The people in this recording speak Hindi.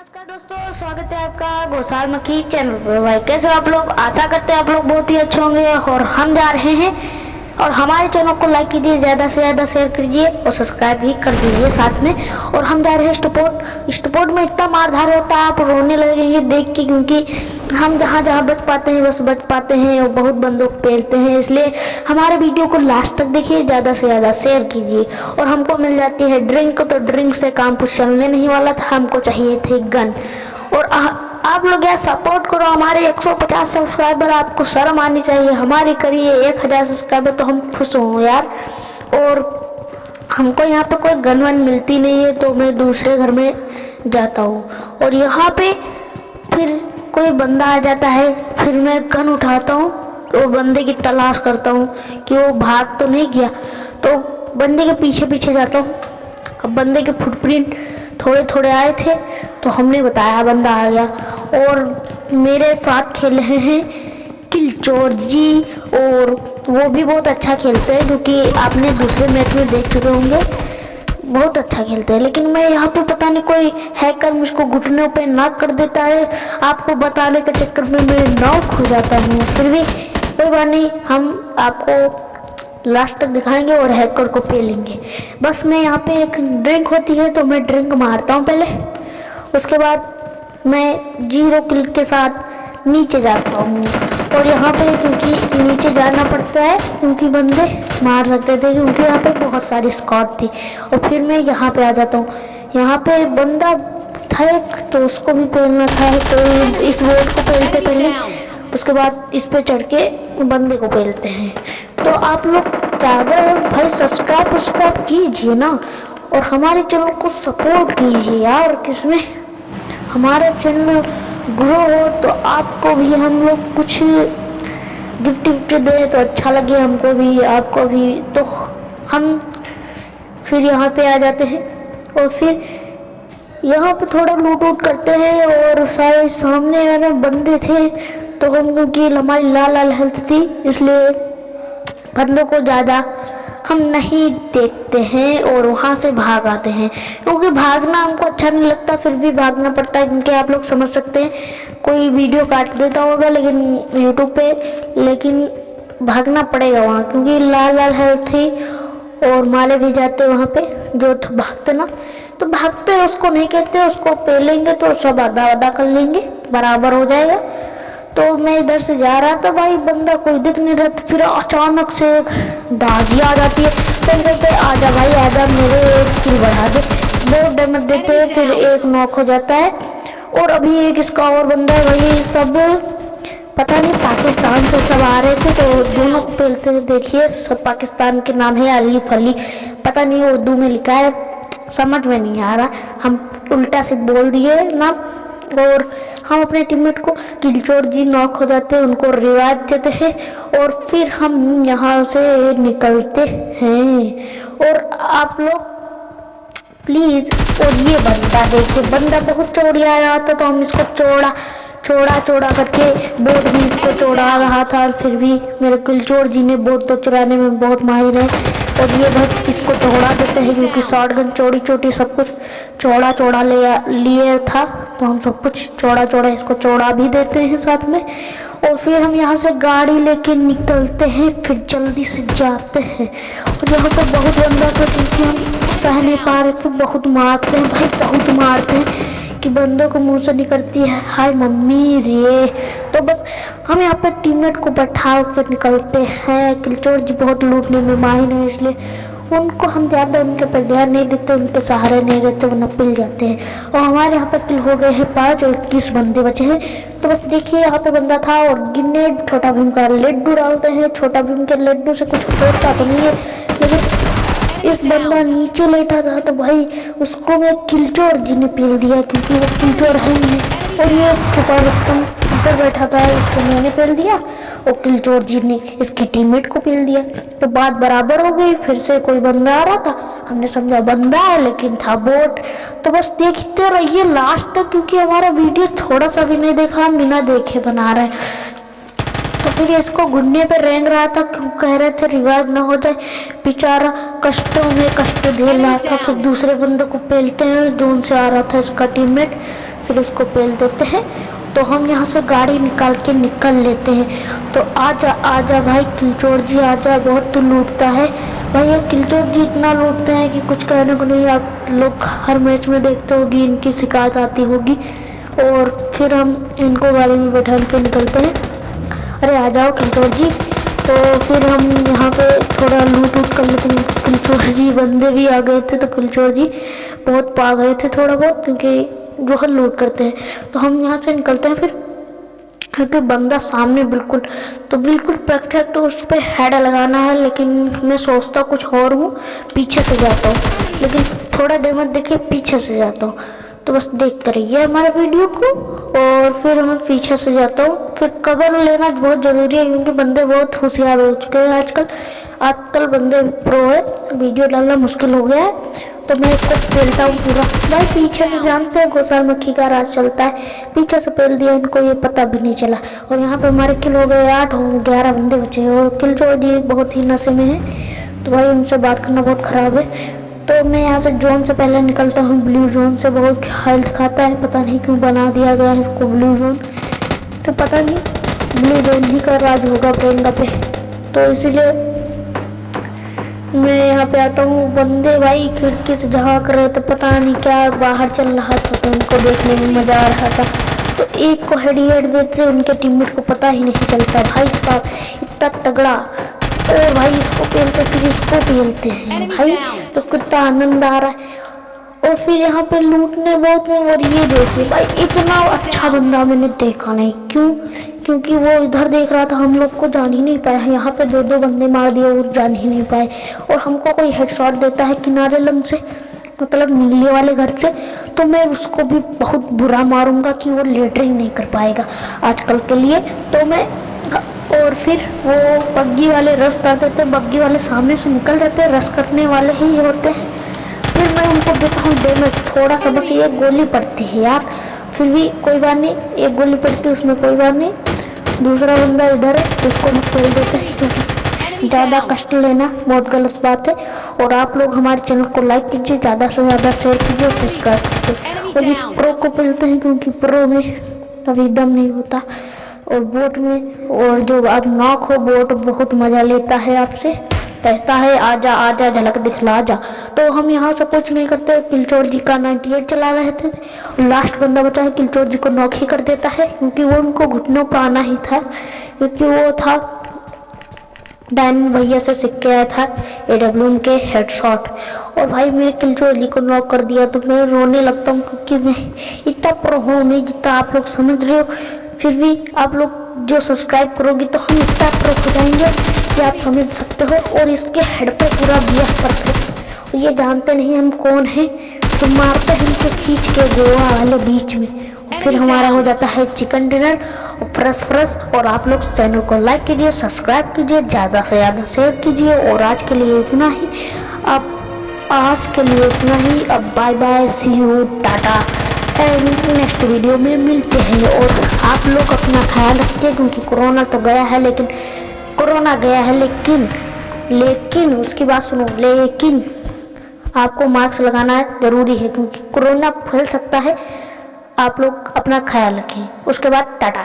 नमस्कार दोस्तों, स्वागत है आपका गोसाल मखी चैनल पर। भाई, कैसे आप लोग? आशा करते हैं आप लोग बहुत ही अच्छे होंगे और हम जा रहे हैं। और हमारे चैनल को लाइक कीजिए, ज़्यादा से ज़्यादा शेयर कीजिए और सब्सक्राइब भी कर दीजिए साथ में। और हम जा रहे हैं स्टपोर्ट स्टपोर्ट में इतना मारधार होता है, आप रोने लगेंगे देख के, क्योंकि हम जहाँ जहाँ बच पाते हैं बस बच पाते हैं और बहुत बंदूक पेलते हैं। इसलिए हमारे वीडियो को लास्ट तक देखिए ज़्यादा से ज़्यादा शेयर कीजिए। और हमको मिल जाती है ड्रिंक तो ड्रिंक से काम कुछ चलने नहीं वाला था हमको चाहिए थे गन और आ, आप लोग यार सपोर्ट करो हमारे 150 सब्सक्राइबर आपको शर्म आनी चाहिए। हमारी करिए 1000 सब्सक्राइबर तो हम खुश हों यार। और हमको यहाँ पे कोई गन वन मिलती नहीं है तो मैं दूसरे घर में जाता हूँ। और यहाँ पे फिर कोई बंदा आ जाता है, फिर मैं गन उठाता हूँ, वो बंदे की तलाश करता हूँ कि वो भाग तो नहीं गया तो बंदे के पीछे पीछे जाता हूँ। अब बंदे के फुटप्रिंट थोड़े थोड़े आए थे तो हमने बताया बंदा आ गया। और मेरे साथ खेल रहे हैं किलचोर जी, और वो भी बहुत अच्छा खेलते हैं क्योंकि आपने दूसरे मैच में देख चुके होंगे। बहुत अच्छा खेलते हैं, लेकिन मैं यहाँ पे पता नहीं कोई हैकर मुझको घुटनों पे नाक कर देता है, आपको बताने के चक्कर में मैं नाव खो जाता हूँ फिर भी कोई बात नहीं, हम आपको लास्ट तक दिखाएँगे और हैकर को पे लेंगे बस मैं यहाँ पे एक ड्रिंक होती है तो मैं ड्रिंक मारता हूँ पहले, उसके बाद मैं ज़ीरो क्लिक के साथ नीचे जाता हूँ। और यहाँ पे क्योंकि नीचे जाना पड़ता है क्योंकि बंदे मार सकते थे क्योंकि यहाँ पे बहुत सारी स्कॉट थी। और फिर मैं यहाँ पे आ जाता हूँ। यहाँ पे बंदा था एक तो उसको भी पहनना था तो इस बोर्ड को पहनते पहले उसके बाद इस पे चढ़ के बंदे को पहनते हैं। तो आप लोग क्या भाई सब्सक्राइब सब्सक्राइब कीजिए ना और हमारे चैनल को सपोर्ट कीजिए यार किसमें हमारा चैनल ग्रो हो तो आपको भी हम लोग कुछ गिफ्ट विफ्ट दे तो अच्छा लगे हमको भी, आपको भी। तो हम फिर यहाँ पे आ जाते हैं और फिर यहाँ पे थोड़ा लूट वूट करते हैं और सारे सामने वाले बंदे थे तो हम क्योंकि हमारी लाल लाल हेल्थ थी, इसलिए बंदों को ज़्यादा हम नहीं देखते हैं और वहाँ से भाग आते हैं। क्योंकि भागना हमको अच्छा नहीं लगता, फिर भी भागना पड़ता है, क्योंकि आप लोग समझ सकते हैं। कोई वीडियो काट देता होगा लेकिन यूट्यूब पे, लेकिन भागना पड़ेगा वहाँ, क्योंकि लाल लाल हेल्थ थी और माले भी जाते वहाँ पे, जो तो भागते ना। तो भागते उसको नहीं कहते, उसको पे लेंगे तो सब आधा आधा कर लेंगे, बराबर हो जाएगा। तो मैं इधर से जा रहा था भाई, बंदा कोई दिख नहीं रहा फिर अचानक से एक बाजी आ जाती है। फिर कहते आजा भाई आजा मेरे एक किल बढ़ा दे। बहुत डैमेज देते हैं, फिर एक नॉक हो जाता है। और अभी एक इसका और बंदा है भाई, सब पता नहीं पाकिस्तान से सब आ रहे थे तो दोनों को पेलते हैं, देखिए, सब पाकिस्तान के नाम है अली पता नहीं उर्दू में लिखा है, समझ में नहीं आ रहा। हम उल्टा से बोल दिए ना, और हम अपने टीममेट को किलचोर जी नॉक हो जाते हैं, उनको रिवाज देते हैं और फिर हम यहाँ से निकलते हैं। और आप लोग प्लीज़ और ये बंदा देखिए, बंदा बहुत चोरी आ रहा था तो हम इसको चौड़ा चौड़ा चौड़ा करके बोट भी इसको चौड़ा रहा था फिर भी मेरे किलचोर जी ने बोट तो चुराने में बहुत माहिर है। और ये बहुत इसको चौड़ा देते हैं क्योंकि शॉर्ट गन चौड़ी चौड़ी सब कुछ चौड़ा चौड़ा ले लिए था तो हम सब कुछ चौड़ा चौड़ा इसको चौड़ा भी देते हैं साथ में। और फिर हम यहाँ से गाड़ी लेके निकलते हैं, फिर जल्दी से जाते हैं। और यहाँ पर बहुत बंदा था क्योंकि हम सह नहीं पा रहे थे बहुत मारते हैं भाई, बहुत मारते हैं कि बंदों को मुँह से निकलती है। हाय मम्मी रे तो बस हम यहाँ पे टीममेट को बैठा कर निकलते हैं। किलचोर जी बहुत लूटने में माहिर है, इसलिए उनको हम ज़्यादा उनके पर ध्यान नहीं देते, उनके सहारे नहीं रहते, वो पिल जाते हैं। और हमारे यहाँ पर किल हो गए हैं पाँच और इक्कीस बंदे बचे हैं। तो बस देखिए, यहाँ पे बंदा था और गिन्ने छोटा भीम का लड्डू डालते हैं। छोटा भीम के लड्डू से कुछ होता तो नहीं है, लेकिन इस बंदा नीचे लेटा था तो भाई उसको मैं किलचोर जी ने पील दिया, क्योंकि वो किलचोर है ही और ये छुपा रुस्तम ऊपर बैठा था उसको मैंने पील दिया और किलचोर जी ने इसकी टीममेट को पील दिया। तो बात बराबर हो गई फिर से कोई बंदा आ रहा था। हमने समझा बंदा है लेकिन था बोट तो बस देखते रहिए लास्ट तक क्योंकि हमारा वीडियो थोड़ा सा भी नहीं देखा हम बिना देखे बना रहे तो फिर इसको घुटने पे रेंग रहा था क्यों कह रहे थे रिवाइव ना हो जाए। बेचारा कष्टों में कष्ट झेल रहा था फिर दूसरे बंदे को पेलते हैं जो उनसे आ रहा था इसका टीममेट फिर उसको पेल देते हैं। तो हम यहाँ से गाड़ी निकाल के निकल लेते हैं। तो आजा आजा भाई, किलचोर जी, आजा, बहुत तो लूटता है। भाई, ये किलचोर जी इतना लूटते हैं कि कुछ कहने को नहीं, आप लोग हर मैच में देखते होगी, इनकी शिकायत आती होगी। और फिर हम इनको गाड़ी में बैठा के निकलते हैं। अरे, आ जाओ किलचोर जी। तो फिर हम यहाँ पे थोड़ा लूट उट कर लेते हैं। किलचोर जी, बंदे भी आ गए थे तो किलचोर जी बहुत पा गए थे थोड़ा बहुत, क्योंकि जो लूट करते हैं। तो हम यहाँ से निकलते हैं, फिर क्योंकि बंदा सामने बिल्कुल तो बिल्कुल परफेक्ट उस पर हेड लगाना है, लेकिन मैं सोचता कुछ और हूँ, पीछे से जाता हूँ। लेकिन थोड़ा डैमेज देखे पीछे से जाता हूँ। तो बस देखते रहिए हमारे वीडियो को, और फिर मैं पीछे से जाता हूँ। फिर कवर लेना बहुत ज़रूरी है, क्योंकि बंदे बहुत होशियार हो चुके हैं आजकल। आजकल बंदे प्रो है, वीडियो डालना मुश्किल हो गया है। तो मैं इसको पेलता हूँ पूरा। भाई, पीछे से जानते हैं घोसाल मक्खी का राज चलता है। पीछे से पेल दिया, इनको ये पता भी नहीं चला। और यहाँ पे हमारे किल हो गए आठ हो ग्यारह बंदे बचे और किल जो दिए, बहुत ही नशे में है। तो भाई, उनसे बात करना बहुत ख़राब है। तो मैं यहाँ से जोन से पहले निकलता हूँ। ब्लू जोन से बहुत हेल्थ खाता है। पता नहीं क्यों बना दिया गया है इसको ब्लू जोन। तो पता नहीं, ब्लू जोन ही का राज होगा प्रियंका पे। तो इसीलिए मैं यहाँ पे आता हूँ बंदे भाई खिड़की से झाँक रहे थे पता नहीं क्या बाहर चल रहा था तो उनको देखने में मज़ा आ रहा था। तो एक को हेड हेड देते उनके टीममेट को पता ही नहीं चलता भाई साहब इतना तगड़ा और भाई इसको पेलते फिर इसको पेलते हैं भाई तो कितना आनंद आ रहा है। और फिर यहाँ पे लूटने बहुत हैं और ये देखिए भाई इतना अच्छा बंदा मैंने देखा नहीं क्यों? क्योंकि वो इधर देख रहा था, हम लोग को जान ही नहीं पाया यहाँ पे दो दो बंदे मार दिए और जान ही नहीं पाए। और हमको कोई हेडशॉट देता है किनारे लन से मतलब नीले वाले घर से तो मैं उसको भी बहुत बुरा मारूँगा कि वो लेटरिंग नहीं कर पाएगा आजकल के लिए। तो मैं, और फिर वो बग्गी वाले रस कर देते बग्गी वाले सामने से निकल जाते, रस करने वाले ही होते हैं। फिर मैं उनको देता हूँ डैमेज थोड़ा सा बस एक गोली पड़ती है यार। फिर भी कोई बात नहीं, एक गोली पड़ती है, उसमें कोई बात नहीं। दूसरा बंदा इधर है, उसको हम खेल देते हैं, क्योंकि ज़्यादा कष्ट लेना बहुत गलत बात है। और आप लोग हमारे चैनल को लाइक कीजिए, ज़्यादा से ज़्यादा शेयर कीजिए और सब्सक्राइब कीजिए। और इस प्रो को पेलते हैं, क्योंकि प्रो में कभी दम नहीं होता। और बोट में, और जो आप नॉक हो बोट बहुत मज़ा लेता है आपसे। कहता है आजा आजा झलक दिखला जा। तो हम यहाँ से कुछ नहीं करते किलचोर जी का 98 चला रहे थे। लास्ट बंदा बचा है, किलचोर जी को नॉक ही कर देता है, क्योंकि वो उनको घुटनों पर आना ही था, क्योंकि वो था डायन भैया से सीख के आया था ए डब्ल्यू के हेडशॉट और भाई, मैं किलचोर जी को नॉक कर दिया तो मैं रोने लगता हूँ, क्योंकि मैं इतना प्रो हूँ, नहीं जितना आप लोग समझ रहे हो। फिर भी आप लोग जो सब्सक्राइब करोगे तो हम इतना प्रो हो जाएँगे। कि आप समझ सकते हो? और इसके हेड पे पूरा दिया परफेक्ट ये जानते नहीं हम कौन हैं? तो मारते हैं इनको खींच के गोवा वाले बीच में। फिर हमारा हो जाता है चिकन डिनर और फ्रेश फ्रेश और आप लोग चैनल को लाइक कीजिए सब्सक्राइब कीजिए ज़्यादा से ज़्यादा शेयर कीजिए। और आज के लिए इतना ही। अब आज के लिए इतना ही। अब bye bye see you tata and next video में मिलते हैं। और आप लोग अपना ख्याल रखिए क्योंकि कोरोना तो गया है लेकिन कोरोना गया है, लेकिन लेकिन, उसकी बात सुनो, लेकिन आपको मास्क लगाना ज़रूरी है, क्योंकि कोरोना फैल सकता है। आप लोग अपना ख्याल रखें। उसके बाद टाटा।